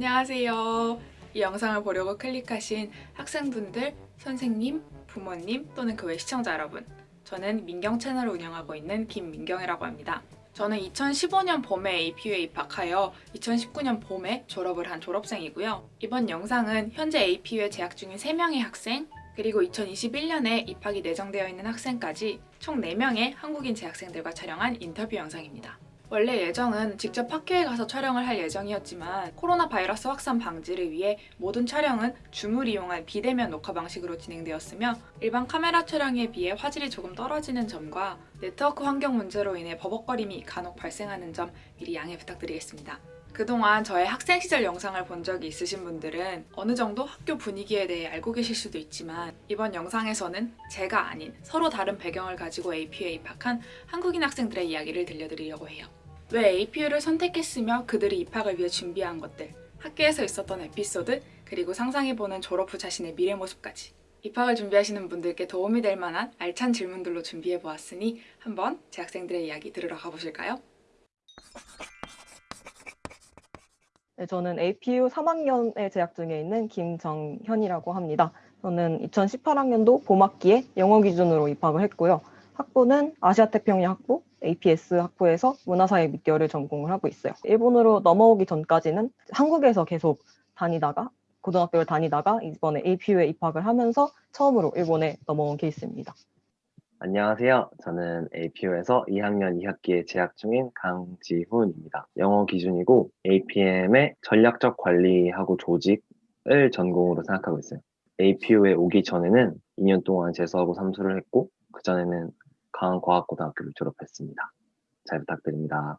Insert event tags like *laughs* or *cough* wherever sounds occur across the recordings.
안녕하세요. 이 영상을 보려고 클릭하신 학생분들, 선생님, 부모님 또는 그 외 시청자 여러분. 저는 민경 채널을 운영하고 있는 김민경이라고 합니다. 저는 2015년 봄에 APU에 입학하여 2019년 봄에 졸업을 한 졸업생이고요. 이번 영상은 현재 APU에 재학 중인 3명의 학생, 그리고 2021년에 입학이 예정되어 있는 학생까지 총 4명의 한국인 재학생들과 촬영한 인터뷰 영상입니다. 원래 예정은 직접 학교에 가서 촬영을 할 예정이었지만 코로나 바이러스 확산 방지를 위해 모든 촬영은 줌을 이용한 비대면 녹화 방식으로 진행되었으며 일반 카메라 촬영에 비해 화질이 조금 떨어지는 점과 네트워크 환경 문제로 인해 버벅거림이 간혹 발생하는 점 미리 양해 부탁드리겠습니다. 그동안 저의 학생 시절 영상을 본 적이 있으신 분들은 어느 정도 학교 분위기에 대해 알고 계실 수도 있지만 이번 영상에서는 제가 아닌 서로 다른 배경을 가지고 APU에 입학한 한국인 학생들의 이야기를 들려드리려고 해요. 왜 APU를 선택했으며 그들이 입학을 위해 준비한 것들, 학교에서 있었던 에피소드, 그리고 상상해보는 졸업 후 자신의 미래 모습까지 입학을 준비하시는 분들께 도움이 될 만한 알찬 질문들로 준비해보았으니 한번 제 학생들의 이야기 들으러 가보실까요? 네, 저는 APU 3학년에 재학 중에 있는 김정현이라고 합니다. 저는 2018학년도 봄학기에 영어 기준으로 입학을 했고요. 학부는 아시아태평양 학부, APS 학부에서 문화사회 미디어를 전공을 하고 있어요. 일본으로 넘어오기 전까지는 한국에서 계속 다니다가 고등학교를 다니다가 이번에 APU에 입학을 하면서 처음으로 일본에 넘어온 케이스입니다. 안녕하세요. 저는 APU에서 2학년 2학기에 재학 중인 강지훈입니다. 영어 기준이고 APM의 전략적 관리하고 조직을 전공으로 생각하고 있어요. APU에 오기 전에는 2년 동안 재수하고 삼수를 했고 그 전에는 강원과학고등학교를 졸업했습니다. 잘 부탁드립니다.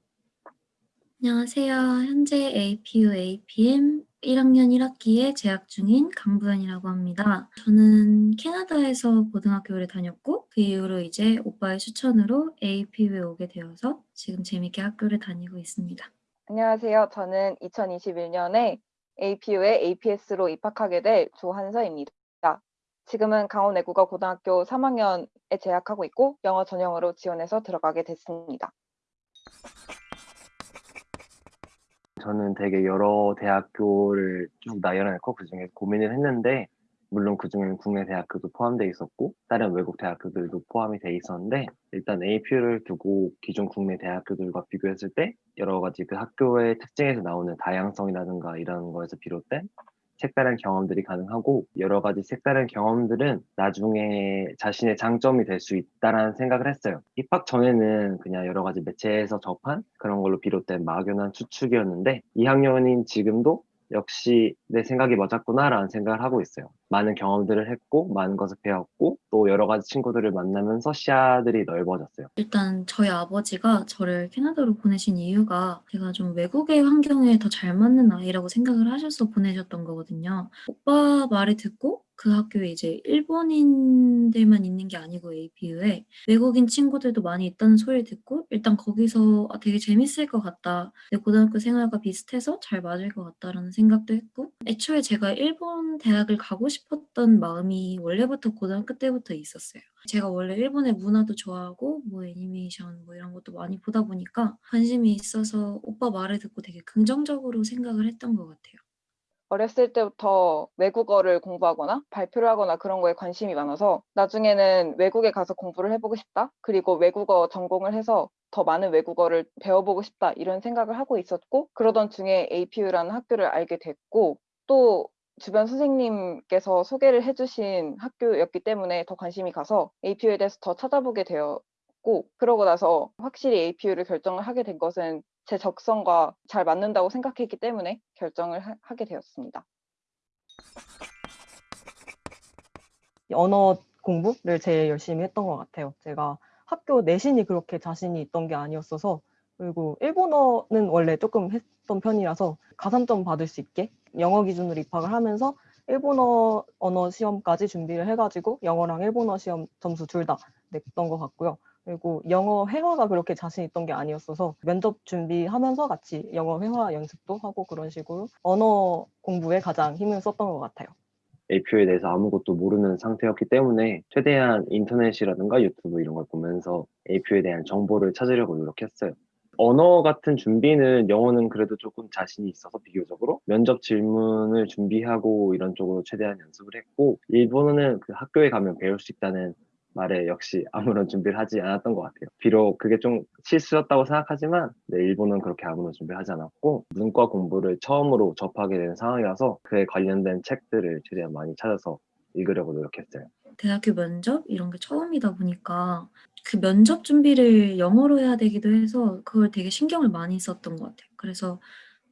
안녕하세요. 현재 APU APM 1학년 1학기에 재학 중인 강부연이라고 합니다. 저는 캐나다에서 고등학교를 다녔고 그 이후로 이제 오빠의 추천으로 APU에 오게 되어서 지금 재밌게 학교를 다니고 있습니다. 안녕하세요. 저는 2021년에 APU에 APS로 입학하게 될 조한서입니다. 지금은 강원 외국어 고등학교 3학년에 재학하고 있고 영어 전형으로 지원해서 들어가게 됐습니다. 저는 되게 여러 대학교를 쭉 나열해놓고 그중에 고민을 했는데 물론 그중에는 국내 대학교도 포함되어 있었고 다른 외국 대학교들도 포함이 돼 있었는데 일단 APU를 두고 기존 국내 대학교들과 비교했을 때 여러 가지 그 학교의 특징에서 나오는 다양성이라든가 이런 거에서 비롯된 색다른 경험들이 가능하고 여러 가지 색다른 경험들은 나중에 자신의 장점이 될 수 있다라는 생각을 했어요. 입학 전에는 그냥 여러 가지 매체에서 접한 그런 걸로 비롯된 막연한 추측이었는데 2학년인 지금도 역시 내 생각이 맞았구나라는 생각을 하고 있어요. 많은 경험들을 했고 많은 것을 배웠고 또 여러 가지 친구들을 만나면서 시야들이 넓어졌어요. 일단 저희 아버지가 저를 캐나다로 보내신 이유가 제가 좀 외국의 환경에 더 잘 맞는 아이라고 생각을 하셔서 보내셨던 거거든요. 오빠 말을 듣고 그 학교에 이제 일본인들만 있는 게 아니고 APU에 외국인 친구들도 많이 있다는 소리를 듣고 일단 거기서 아, 되게 재밌을 것 같다. 내 고등학교 생활과 비슷해서 잘 맞을 것 같다라는 생각도 했고 애초에 제가 일본 대학을 가고 싶 었던 마음이 원래부터 고등학교 때부터 있었어요. 제가 원래 일본의 문화도 좋아하고 뭐 애니메이션 뭐 이런 것도 많이 보다 보니까 관심이 있어서 오빠 말을 듣고 되게 긍정적으로 생각을 했던 것 같아요. 어렸을 때부터 외국어를 공부하거나 발표를 하거나 그런 거에 관심이 많아서 나중에는 외국에 가서 공부를 해보고 싶다. 그리고 외국어 전공을 해서 더 많은 외국어를 배워보고 싶다. 이런 생각을 하고 있었고 그러던 중에 APU라는 학교를 알게 됐고 또 주변 선생님께서 소개를 해주신 학교였기 때문에 더 관심이 가서 APU에 대해서 더 찾아보게 되었고 그러고 나서 확실히 APU를 결정을 하게 된 것은 제 적성과 잘 맞는다고 생각했기 때문에 결정을 하, 하게 되었습니다. 언어 공부를 제일 열심히 했던 것 같아요. 제가 학교 내신이 그렇게 자신이 있던 게 아니었어서 그리고 일본어는 원래 조금 했던 편이라서 가산점 받을 수 있게 영어 기준으로 입학을 하면서 일본어 언어 시험까지 준비를 해가지고 영어랑 일본어 시험 점수 둘 다 냈던 것 같고요. 그리고 영어 회화가 그렇게 자신 있던 게 아니었어서 면접 준비하면서 같이 영어 회화 연습도 하고 그런 식으로 언어 공부에 가장 힘을 썼던 것 같아요. APU에 대해서 아무것도 모르는 상태였기 때문에 최대한 인터넷이라든가 유튜브 이런 걸 보면서 APU에 대한 정보를 찾으려고 노력했어요. 언어 같은 준비는 영어는 그래도 조금 자신이 있어서 비교적으로 면접 질문을 준비하고 이런 쪽으로 최대한 연습을 했고 일본어는 그 학교에 가면 배울 수 있다는 말에 역시 *laughs* 아무런 준비를 하지 않았던 것 같아요. 비록 그게 좀 실수였다고 생각하지만 네, 일본은 그렇게 아무런 준비를 하지 않았고 문과 공부를 처음으로 접하게 된 상황이라서 그에 관련된 책들을 최대한 많이 찾아서 읽으려고 노력했어요. 대학교 면접 이런 게 처음이다 보니까 그 면접 준비를 영어로 해야 되기도 해서 그걸 되게 신경을 많이 썼던 것 같아요. 그래서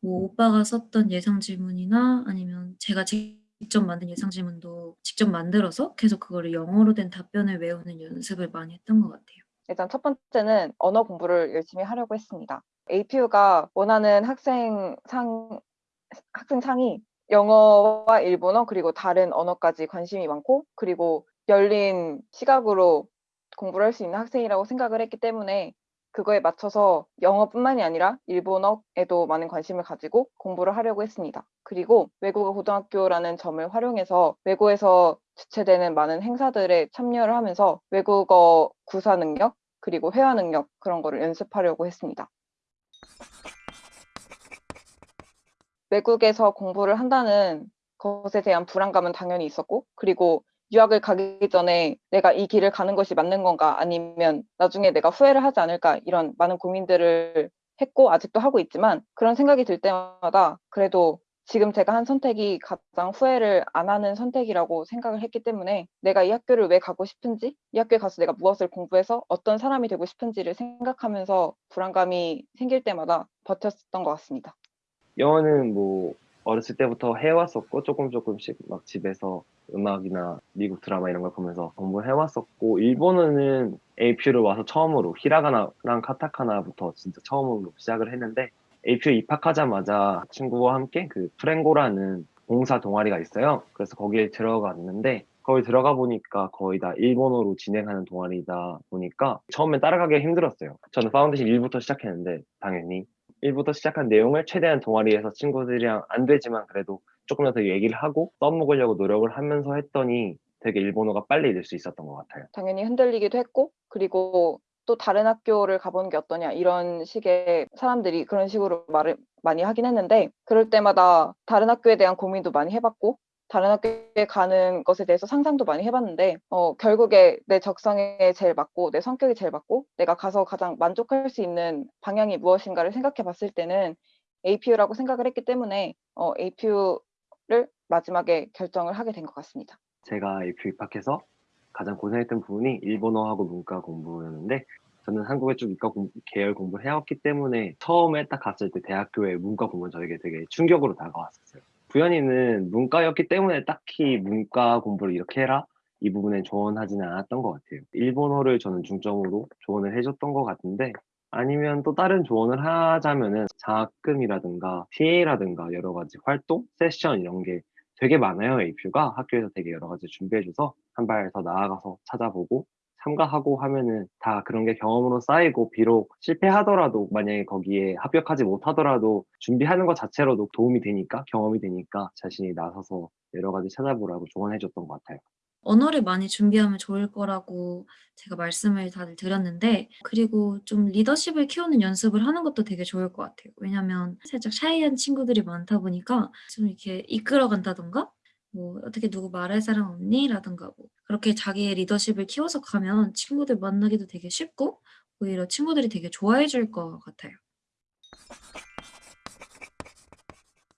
뭐 오빠가 썼던 예상 질문이나 아니면 제가 직접 만든 예상 질문도 직접 만들어서 계속 그거를 영어로 된 답변을 외우는 연습을 많이 했던 것 같아요. 일단 첫 번째는 언어 공부를 열심히 하려고 했습니다. APU가 원하는 학생 상, 학생 상이 영어와 일본어 그리고 다른 언어까지 관심이 많고 그리고 열린 시각으로 공부를 할 수 있는 학생이라고 생각을 했기 때문에 그거에 맞춰서 영어뿐만이 아니라 일본어에도 많은 관심을 가지고 공부를 하려고 했습니다. 그리고 외국어 고등학교라는 점을 활용해서 외고에서 주최되는 많은 행사들에 참여를 하면서 외국어 구사 능력 그리고 회화 능력 그런 거를 연습하려고 했습니다. 외국에서 공부를 한다는 것에 대한 불안감은 당연히 있었고 그리고 유학을 가기 전에 내가 이 길을 가는 것이 맞는 건가 아니면 나중에 내가 후회를 하지 않을까 이런 많은 고민들을 했고 아직도 하고 있지만 그런 생각이 들 때마다 그래도 지금 제가 한 선택이 가장 후회를 안 하는 선택이라고 생각을 했기 때문에 내가 이 학교를 왜 가고 싶은지 이 학교에 가서 내가 무엇을 공부해서 어떤 사람이 되고 싶은지를 생각하면서 불안감이 생길 때마다 버텼었던 것 같습니다. 영어는 뭐 어렸을 때부터 해왔었고 조금 조금씩 막 집에서 음악이나 미국 드라마 이런 걸 보면서 공부를 해왔었고 일본어는 APU를 와서 처음으로 히라가나랑 카타카나부터 진짜 처음으로 시작을 했는데 APU 입학하자마자 친구와 함께 그 프랭고라는 봉사 동아리가 있어요. 그래서 거기에 들어갔는데 거기 들어가 보니까 거의 다 일본어로 진행하는 동아리다 보니까 처음엔 따라가기가 힘들었어요. 저는 파운데이션 1부터 시작했는데 당연히 1부터 시작한 내용을 최대한 동아리에서 친구들이랑 안 되지만 그래도 조금 더 얘기를 하고 써먹으려고 노력을 하면서 했더니 되게 일본어가 빨리 읽을 수 있었던 것 같아요. 당연히 흔들리기도 했고 그리고 또 다른 학교를 가보는 게 어떠냐 이런 식의 사람들이 그런 식으로 말을 많이 하긴 했는데 그럴 때마다 다른 학교에 대한 고민도 많이 해봤고 다른 학교에 가는 것에 대해서 상상도 많이 해봤는데 어, 결국에 내 적성에 제일 맞고 내 성격이 제일 맞고 내가 가서 가장 만족할 수 있는 방향이 무엇인가를 생각해 봤을 때는 APU라고 생각을 했기 때문에 어, APU를 마지막에 결정을 하게 된 것 같습니다. 제가 APU 입학해서 가장 고생했던 부분이 일본어하고 문과 공부였는데 저는 한국에 좀 이과 공- 계열 공부를 해왔기 때문에 처음에 딱 갔을 때 대학교에 문과 공부는 저에게 되게 충격으로 다가왔었어요. 부연이는 문과였기 때문에 딱히 문과 공부를 이렇게 해라 이 부분에 조언하지는 않았던 것 같아요. 일본어를 저는 중점으로 조언을 해줬던 것 같은데 아니면 또 다른 조언을 하자면은 장학금이라든가 TA라든가 여러 가지 활동, 세션 이런 게 되게 많아요. APU가 학교에서 되게 여러 가지 준비해줘서 한 발 더 나아가서 찾아보고 참가하고 하면은 다 그런 게 경험으로 쌓이고 비록 실패하더라도 만약에 거기에 합격하지 못하더라도 준비하는 것 자체로도 도움이 되니까 경험이 되니까 자신이 나서서 여러 가지 찾아보라고 조언해 줬던 것 같아요. 언어를 많이 준비하면 좋을 거라고 제가 말씀을 다들 드렸는데 그리고 좀 리더십을 키우는 연습을 하는 것도 되게 좋을 것 같아요. 왜냐면 살짝 샤이한 친구들이 많다 보니까 좀 이렇게 이끌어 간다던가 뭐 어떻게 누구 말할 사람 없니? 라든가 뭐 그렇게 자기의 리더십을 키워서 가면 친구들 만나기도 되게 쉽고 오히려 친구들이 되게 좋아해 줄 것 같아요.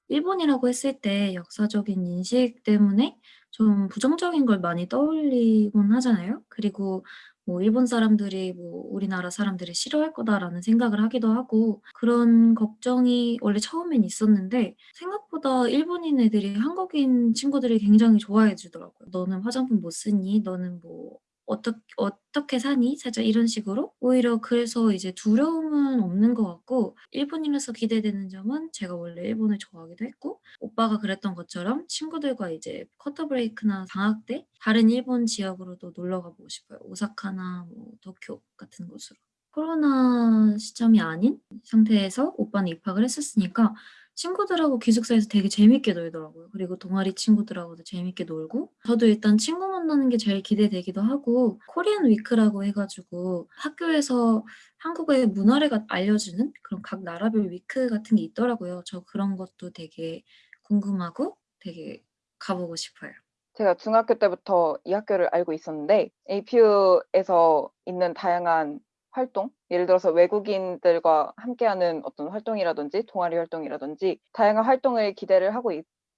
일본이라고 했을 때 역사적인 인식 때문에 좀 부정적인 걸 많이 떠올리곤 하잖아요. 그리고 뭐 '일본 사람들이 뭐 우리나라 사람들을 싫어할 거다.'라는 생각을 하기도 하고 그런 걱정이 원래 처음엔 있었는데 생각보다 일본인 애들이 한국인 친구들을 굉장히 좋아해 주더라고요. "너는 화장품 못 쓰니? 너는 뭐 어떻 어떻게 사니?" 살짝 이런 식으로. 오히려 그래서 이제 두려움은 없는 것 같고 일본인으로서 기대되는 점은 제가 원래 일본을 좋아하기도 했고 오빠가 그랬던 것처럼 친구들과 이제 쿼터 브레이크나 방학 때 다른 일본 지역으로도 놀러 가 보고 싶어요. 오사카나 뭐 도쿄 같은 곳으로. 코로나 시점이 아닌 상태에서 오빠는 입학을 했었으니까 친구들하고 기숙사에서 되게 재밌게 놀더라고요. 그리고 동아리 친구들하고도 재밌게 놀고 저도 일단 친구 만나는 게 제일 기대되기도 하고 코리안 위크라고 해가지고 학교에서 한국의 문화를 가- 알려주는 그런 각 나라별 위크 같은 게 있더라고요. 저 그런 것도 되게 궁금하고 되게 가보고 싶어요. 제가 중학교 때부터 이 학교를 알고 있었는데 APU에서 있는 다양한 활동, 예를 들어서 외국인들과 함께하는 어떤 활동이라든지 동아리 활동이라든지 다양한 활동을 기대를 하고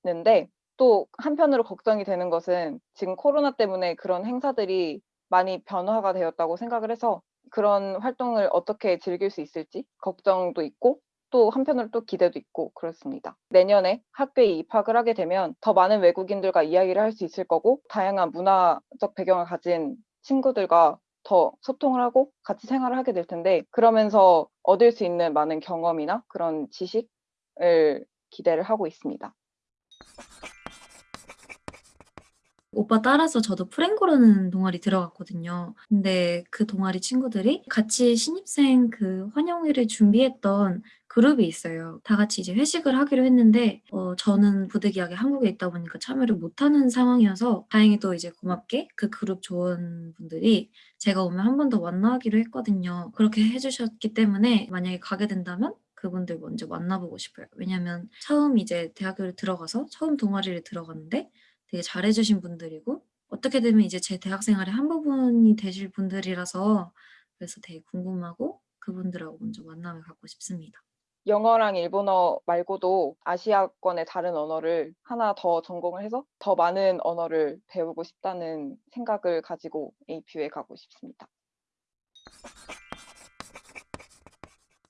있는데 또 한편으로 걱정이 되는 것은 지금 코로나 때문에 그런 행사들이 많이 변화가 되었다고 생각을 해서 그런 활동을 어떻게 즐길 수 있을지 걱정도 있고 또 한편으로 또 기대도 있고 그렇습니다. 내년에 학교에 입학을 하게 되면 더 많은 외국인들과 이야기를 할 수 있을 거고 다양한 문화적 배경을 가진 친구들과 더 소통을 하고 같이 생활을 하게 될 텐데 그러면서 얻을 수 있는 많은 경험이나 그런 지식을 기대를 하고 있습니다. 오빠 따라서 저도 프랭고라는 동아리 들어갔거든요. 근데 그 동아리 친구들이 같이 신입생 그 환영회를 준비했던 그룹이 있어요. 다 같이 이제 회식을 하기로 했는데 어, 저는 부득이하게 한국에 있다 보니까 참여를 못하는 상황이어서 다행히도 이제 고맙게 그 그룹 조원분들이 제가 오면 한 번 더 만나기로 했거든요. 그렇게 해주셨기 때문에 만약에 가게 된다면 그분들 먼저 만나보고 싶어요. 왜냐면 처음 이제 대학교를 들어가서 처음 동아리를 들어갔는데 되게 잘해주신 분들이고 어떻게 되면 이제 제 대학 생활의 한 부분이 되실 분들이라서 그래서 되게 궁금하고 그분들하고 먼저 만남을 갖고 싶습니다. 영어랑 일본어 말고도 아시아권의 다른 언어를 하나 더 전공을 해서 더 많은 언어를 배우고 싶다는 생각을 가지고 APU에 가고 싶습니다.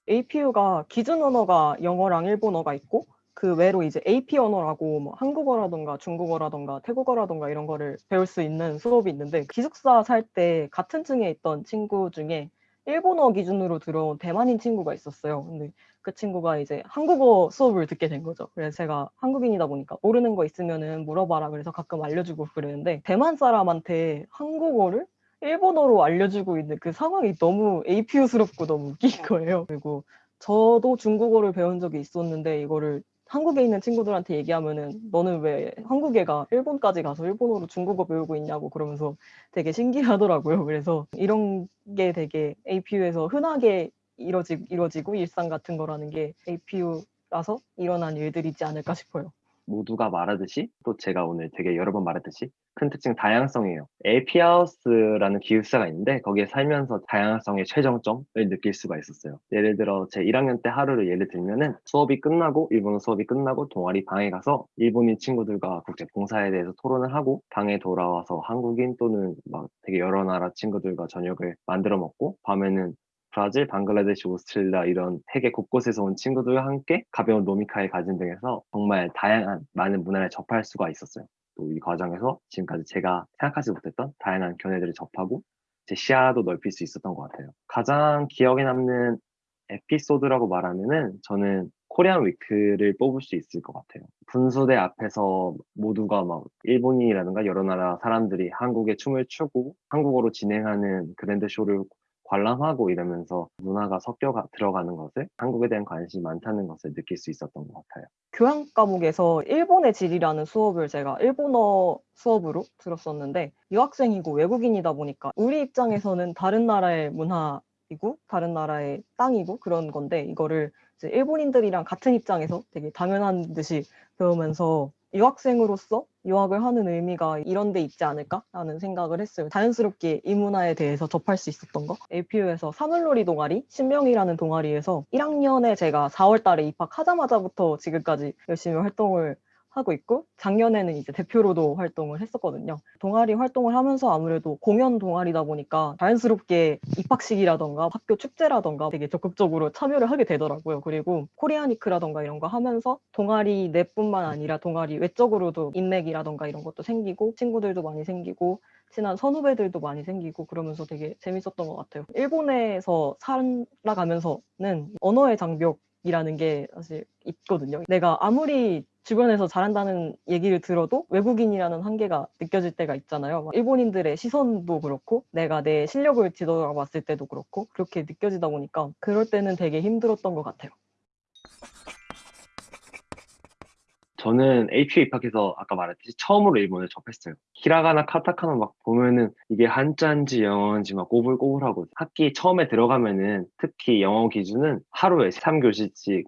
APU가 기준 언어가 영어랑 일본어가 있고 그 외로 이제 AP 언어라고 뭐 한국어라던가 중국어라던가 태국어라던가 이런 거를 배울 수 있는 수업이 있는데 기숙사 살 때 같은 층에 있던 친구 중에 일본어 기준으로 들어온 대만인 친구가 있었어요. 근데 그 친구가 이제 한국어 수업을 듣게 된 거죠. 그래서 제가 한국인이다 보니까 모르는 거 있으면은 물어봐라. 그래서 가끔 알려주고 그러는데 대만 사람한테 한국어를 일본어로 알려주고 있는 그 상황이 너무 APU스럽고 너무 웃긴 거예요. 그리고 저도 중국어를 배운 적이 있었는데 이거를 한국에 있는 친구들한테 얘기하면은 너는 왜 한국 애가 일본까지 가서 일본어로 중국어 배우고 있냐고 그러면서 되게 신기하더라고요. *laughs* 그래서 이런 게 되게 APU에서 흔하게 이루어지, 이루어지고 일상 같은 거라는 게 APU라서 일어난 일들이지 않을까 싶어요. 모두가 말하듯이 또 제가 오늘 되게 여러 번 말했듯이 큰 특징 다양성이에요. 에피하우스라는 기숙사가 있는데 거기에 살면서 다양성의 최정점을 느낄 수가 있었어요. 예를 들어 제 1학년 때 하루를 예를 들면은 수업이 끝나고 일본어 수업이 끝나고 동아리 방에 가서 일본인 친구들과 국제 봉사에 대해서 토론을 하고 방에 돌아와서 한국인 또는 막 되게 여러 나라 친구들과 저녁을 만들어 먹고 밤에는 브라질, 방글라데시, 오스트레일리아 이런 세계 곳곳에서 온 친구들과 함께 가벼운 노미카의 가진 등에서 정말 다양한 많은 문화를 접할 수가 있었어요. 또 이 과정에서 지금까지 제가 생각하지 못했던 다양한 견해들을 접하고 제 시야도 넓힐 수 있었던 것 같아요. 가장 기억에 남는 에피소드라고 말하면은 저는 코리안 위크를 뽑을 수 있을 것 같아요. 분수대 앞에서 모두가 막 일본인이라든가 여러 나라 사람들이 한국의 춤을 추고 한국어로 진행하는 그랜드 쇼를 관람하고 이러면서 문화가 섞여 가- 들어가는 것을 한국에 대한 관심이 많다는 것을 느낄 수 있었던 것 같아요. 교양 과목에서 일본의 질이라는 수업을 제가 일본어 수업으로 들었었는데 유학생이고 외국인이다 보니까 우리 입장에서는 다른 나라의 문화이고 다른 나라의 땅이고 그런 건데 이거를 일본인들이랑 같은 입장에서 되게 당연한 듯이 배우면서 유학생으로서 유학을 하는 의미가 이런 데 있지 않을까라는 생각을 했어요. 자연스럽게 이 문화에 대해서 접할 수 있었던 거. APU에서 사물놀이 동아리, 신명이라는 동아리에서 1학년에 제가 4월 달에 입학하자마자부터 지금까지 열심히 활동을 하고 있고 작년에는 이제 대표로도 활동을 했었거든요. 동아리 활동을 하면서 아무래도 공연 동아리다 보니까 자연스럽게 입학식이라던가 학교 축제라던가 되게 적극적으로 참여를 하게 되더라고요. 그리고 코리아니크라던가 이런 거 하면서 동아리 내뿐만 아니라 동아리 외적으로도 인맥이라던가 이런 것도 생기고 친구들도 많이 생기고 친한 선후배들도 많이 생기고 그러면서 되게 재밌었던 것 같아요. 일본에서 살아가면서는 언어의 장벽 이라는 게 사실 있거든요. 내가 아무리 주변에서 잘한다는 얘기를 들어도 외국인이라는 한계가 느껴질 때가 있잖아요. 막 일본인들의 시선도 그렇고 내가 내 실력을 뒤돌아 봤을 때도 그렇고 그렇게 느껴지다 보니까 그럴 때는 되게 힘들었던 것 같아요. 저는 AP에 입학해서 아까 말했듯이 처음으로 일본을 접했어요. 히라가나 카타카나 막 보면은 이게 한자인지 영어인지 막 꼬불꼬불하고 학기 처음에 들어가면은 특히 영어 기준은 하루에 3교시씩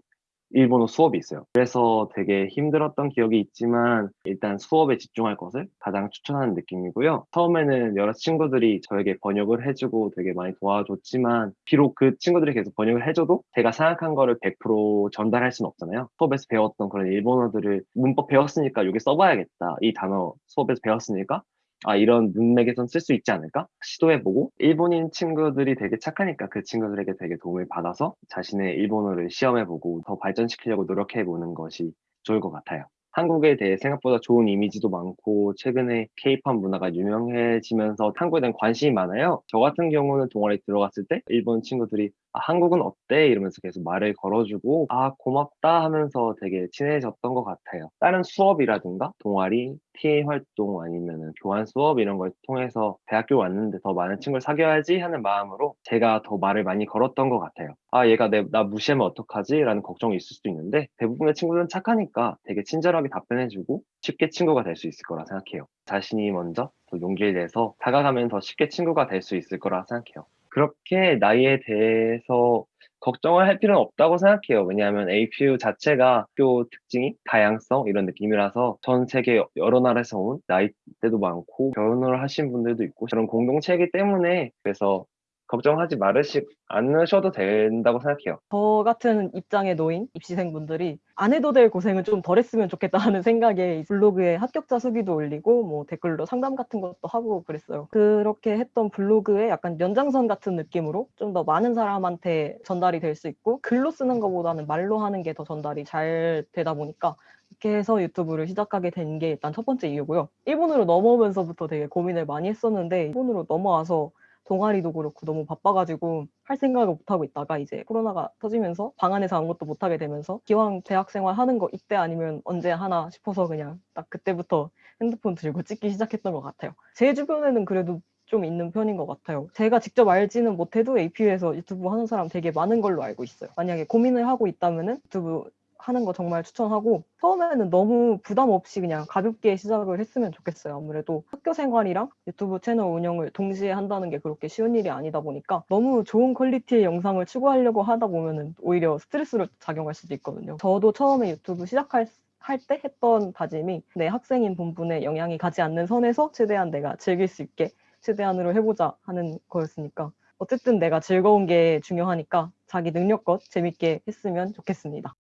일본어 수업이 있어요. 그래서 되게 힘들었던 기억이 있지만 일단 수업에 집중할 것을 가장 추천하는 느낌이고요. 처음에는 여러 친구들이 저에게 번역을 해주고 되게 많이 도와줬지만 비록 그 친구들이 계속 번역을 해줘도 제가 생각한 거를 100% 전달할 수는 없잖아요. 수업에서 배웠던 그런 일본어들을 문법 배웠으니까 여기 써봐야겠다. 이 단어 수업에서 배웠으니까 아, 이런 문맥에선 쓸 수 있지 않을까? 시도해보고, 일본인 친구들이 되게 착하니까 그 친구들에게 되게 도움을 받아서 자신의 일본어를 시험해보고 더 발전시키려고 노력해보는 것이 좋을 것 같아요. 한국에 대해 생각보다 좋은 이미지도 많고, 최근에 케이팝 문화가 유명해지면서 한국에 대한 관심이 많아요. 저 같은 경우는 동아리 들어갔을 때, 일본 친구들이 아, 한국은 어때? 이러면서 계속 말을 걸어주고, 아, 고맙다 하면서 되게 친해졌던 것 같아요. 다른 수업이라든가, 동아리, TA 활동 아니면 교환 수업 이런 걸 통해서 대학교 왔는데 더 많은 친구를 사귀어야지 하는 마음으로 제가 더 말을 많이 걸었던 것 같아요. 아, 얘가 내, 나 무시하면 어떡하지? 라는 걱정이 있을 수도 있는데, 대부분의 친구들은 착하니까 되게 친절하게 답변해주고, 쉽게 친구가 될 수 있을 거라 생각해요. 자신이 먼저 더 용기를 내서 다가가면 더 쉽게 친구가 될 수 있을 거라 생각해요. 그렇게 나이에 대해서 걱정을 할 필요는 없다고 생각해요. 왜냐하면 APU 자체가 학교 특징이 다양성 이런 느낌이라서 전 세계 여러 나라에서 온 나이대도 많고 결혼을 하신 분들도 있고 그런 공동체이기 때문에 그래서 걱정하지 말으시 않으셔도 된다고 생각해요. 저 같은 입장에 놓인 입시생분들이 안 해도 될 고생을 좀덜 했으면 좋겠다 하는 생각에 블로그에 합격자 수기도 올리고 뭐 댓글로 상담 같은 것도 하고 그랬어요. 그렇게 했던 블로그에 약간 연장선 같은 느낌으로 좀 더 많은 사람한테 전달이 될 수 있고 글로 쓰는 것보다는 말로 하는 게 더 전달이 잘 되다 보니까 이렇게 해서 유튜브를 시작하게 된 게 일단 첫 번째 이유고요. 일본으로 넘어오면서부터 되게 고민을 많이 했었는데 일본으로 넘어와서 동아리도 그렇고 너무 바빠가지고 할 생각을 못하고 있다가 이제 코로나가 터지면서 방 안에서 아무것도 못하게 되면서 기왕 대학 생활 하는 거 이때 아니면 언제 하나 싶어서 그냥 딱 그때부터 핸드폰 들고 찍기 시작했던 것 같아요. 제 주변에는 그래도 좀 있는 편인 것 같아요. 제가 직접 알지는 못해도 APU에서 유튜브 하는 사람 되게 많은 걸로 알고 있어요. 만약에 고민을 하고 있다면은 유튜브 하는 거 정말 추천하고 처음에는 너무 부담 없이 그냥 가볍게 시작을 했으면 좋겠어요. 아무래도 학교 생활이랑 유튜브 채널 운영을 동시에 한다는 게 그렇게 쉬운 일이 아니다 보니까 너무 좋은 quality의 영상을 추구하려고 하다 보면은 오히려 스트레스로 작용할 수도 있거든요. 저도 처음에 유튜브 시작할 할때 했던 다짐이 내 학생인 본분에 영향이 가지 않는 선에서 최대한 내가 즐길 수 있게 최대한으로 해보자 하는 거였으니까 어쨌든 내가 즐거운 게 중요하니까 자기 능력껏 재밌게 했으면 좋겠습니다.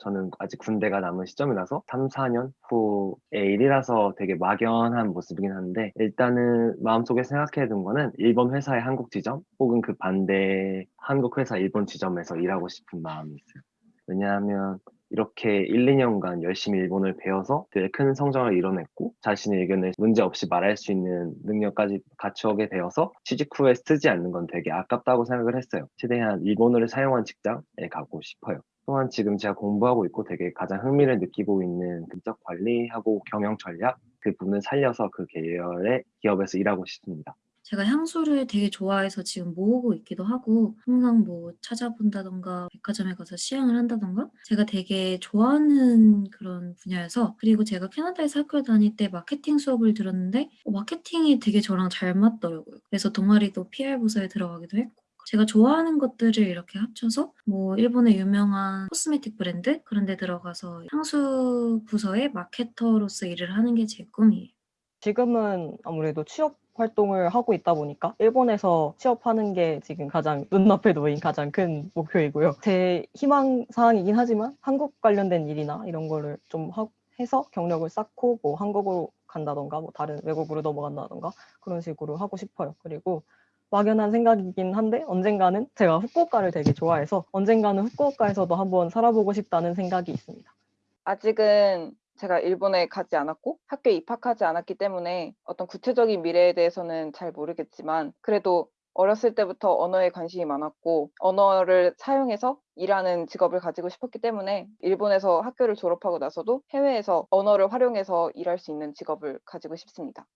저는 아직 군대가 남은 시점이라서 3, 4년 후의 일이라서 되게 막연한 모습이긴 한데 일단은 마음속에 생각해 둔 거는 일본 회사의 한국 지점 혹은 그 반대 한국 회사 일본 지점에서 일하고 싶은 마음이 있어요. 왜냐하면 이렇게 1, 2년간 열심히 일본을 배워서 되게 큰 성장을 이뤄냈고 자신의 의견을 문제없이 말할 수 있는 능력까지 갖추게 되어서 취직 후에 쓰지 않는 건 되게 아깝다고 생각을 했어요. 최대한 일본어를 사용한 직장에 가고 싶어요. 또한 지금 제가 공부하고 있고 되게 가장 흥미를 느끼고 있는 금적 관리하고 경영 전략 그 부분을 살려서 그 계열의 기업에서 일하고 싶습니다. 제가 향수를 되게 좋아해서 지금 모으고 있기도 하고 항상 뭐 찾아본다던가 백화점에 가서 시향을 한다던가 제가 되게 좋아하는 그런 분야여서 그리고 제가 캐나다에서 학교를 다닐 때 마케팅 수업을 들었는데 어, 마케팅이 되게 저랑 잘 맞더라고요. 그래서 동아리도 PR 부서에 들어가기도 했고 제가 좋아하는 것들을 이렇게 합쳐서 뭐 일본의 유명한 코스메틱 브랜드 그런 데 들어가서 향수 부서의 마케터로서 일을 하는 게 제 꿈이에요. 지금은 아무래도 취업 활동을 하고 있다 보니까 일본에서 취업하는 게 지금 가장 눈앞에 놓인 가장 큰 목표이고요. 제 희망 사항이긴 하지만 한국 관련된 일이나 이런 거를 좀 하- 해서 경력을 쌓고 뭐 한국으로 간다던가 뭐 다른 외국으로 넘어간다던가 그런 식으로 하고 싶어요. 그리고 막연한 생각이긴 한데 언젠가는 제가 후쿠오카를 되게 좋아해서 언젠가는 후쿠오카에서도 한번 살아보고 싶다는 생각이 있습니다. 아직은 제가 일본에 가지 않았고 학교에 입학하지 않았기 때문에 어떤 구체적인 미래에 대해서는 잘 모르겠지만 그래도 어렸을 때부터 언어에 관심이 많았고 언어를 사용해서 일하는 직업을 가지고 싶었기 때문에 일본에서 학교를 졸업하고 나서도 해외에서 언어를 활용해서 일할 수 있는 직업을 가지고 싶습니다.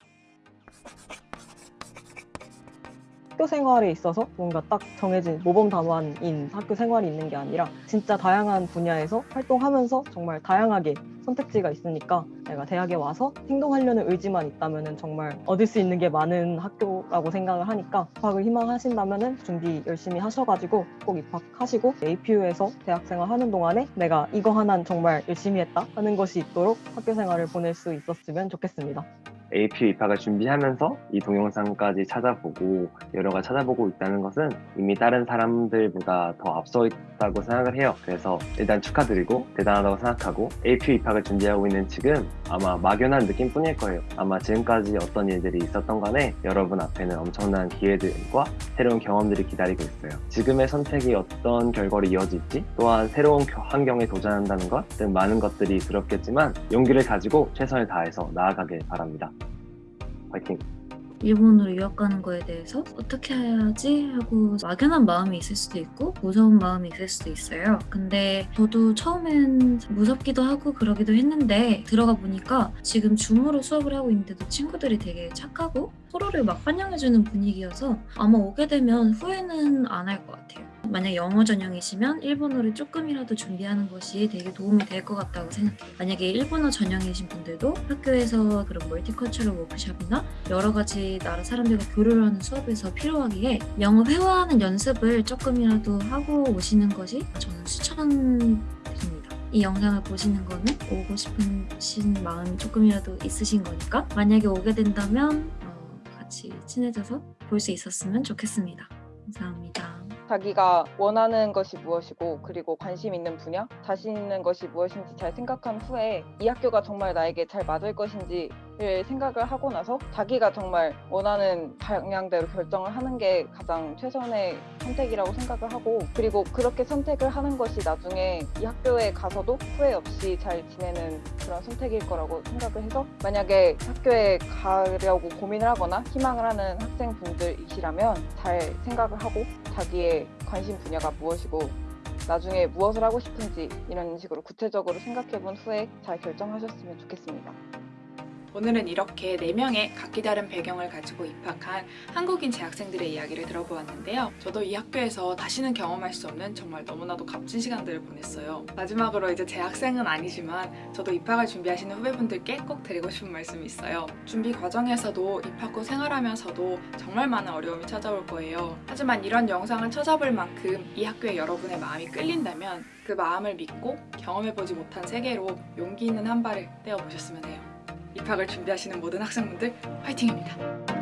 학교 생활에 있어서 뭔가 딱 정해진 모범 답안인 학교 생활이 있는 게 아니라 진짜 다양한 분야에서 활동하면서 정말 다양하게 선택지가 있으니까 내가 대학에 와서 행동하려는 의지만 있다면 정말 얻을 수 있는 게 많은 학교라고 생각을 하니까 입학을 희망하신다면 준비 열심히 하셔가지고 꼭 입학하시고 APU에서 대학생활 하는 동안에 내가 이거 하나는 정말 열심히 했다 하는 것이 있도록 학교 생활을 보낼 수 있었으면 좋겠습니다. APU 입학을 준비하면서 이 동영상까지 찾아보고 여러 가지 찾아보고 있다는 것은 이미 다른 사람들보다 더 앞서 있다고 생각을 해요. 그래서 일단 축하드리고 대단하다고 생각하고 APU 입학을 준비하고 있는 지금 아마 막연한 느낌뿐일 거예요. 아마 지금까지 어떤 일들이 있었던 간에 여러분 앞에는 엄청난 기회들과 새로운 경험들이 기다리고 있어요. 지금의 선택이 어떤 결과로 이어질지 또한 새로운 겨- 환경에 도전한다는 것 등 많은 것들이 두렵겠지만 용기를 가지고 최선을 다해서 나아가길 바랍니다. 화이팅! 일본으로 유학 가는 거에 대해서 어떻게 해야지 하고 막연한 마음이 있을 수도 있고 무서운 마음이 있을 수도 있어요. 근데 저도 처음엔 무섭기도 하고 그러기도 했는데 들어가 보니까 지금 줌으로 수업을 하고 있는데도 친구들이 되게 착하고 서로를 막 환영해주는 분위기여서 아마 오게 되면 후회는 안 할 것 같아요. 만약 영어 전형이시면 일본어를 조금이라도 준비하는 것이 되게 도움이 될 것 같다고 생각해요. 만약에 일본어 전형이신 분들도 학교에서 그런 멀티컬처럴 워크숍이나 여러 가지 나라 사람들과 교류를 하는 수업에서 필요하기에 영어 회화하는 연습을 조금이라도 하고 오시는 것이 저는 추천드립니다. 이 영상을 보시는 거는 오고 싶으신 마음이 조금이라도 있으신 거니까 만약에 오게 된다면 어, 같이 친해져서 볼 수 있었으면 좋겠습니다. 감사합니다. 자기가 원하는 것이 무엇이고 그리고 관심 있는 분야, 자신 있는 것이 무엇인지 잘 생각한 후에 이 학교가 정말 나에게 잘 맞을 것인지를 생각을 하고 나서 자기가 정말 원하는 방향대로 결정을 하는 게 가장 최선의 선택이라고 생각을 하고 그리고 그렇게 선택을 하는 것이 나중에 이 학교에 가서도 후회 없이 잘 지내는 그런 선택일 거라고 생각을 해서 만약에 학교에 가려고 고민을 하거나 희망을 하는 학생분들이시라면 잘 생각을 하고 자기의 관심 분야가 무엇이고 나중에 무엇을 하고 싶은지 이런 식으로 구체적으로 생각해 본 후에 잘 결정하셨으면 좋겠습니다. 오늘은 이렇게 4명의 각기 다른 배경을 가지고 입학한 한국인 재학생들의 이야기를 들어보았는데요. 저도 이 학교에서 다시는 경험할 수 없는 정말 너무나도 값진 시간들을 보냈어요. 마지막으로 이제 재학생은 아니지만 저도 입학을 준비하시는 후배분들께 꼭 드리고 싶은 말씀이 있어요. 준비 과정에서도 입학 후 생활하면서도 정말 많은 어려움이 찾아올 거예요. 하지만 이런 영상을 찾아볼 만큼 이 학교에 여러분의 마음이 끌린다면 그 마음을 믿고 경험해보지 못한 세계로 용기 있는 한 발을 떼어보셨으면 해요. 입학을 준비하시는 모든 학생분들 화이팅입니다.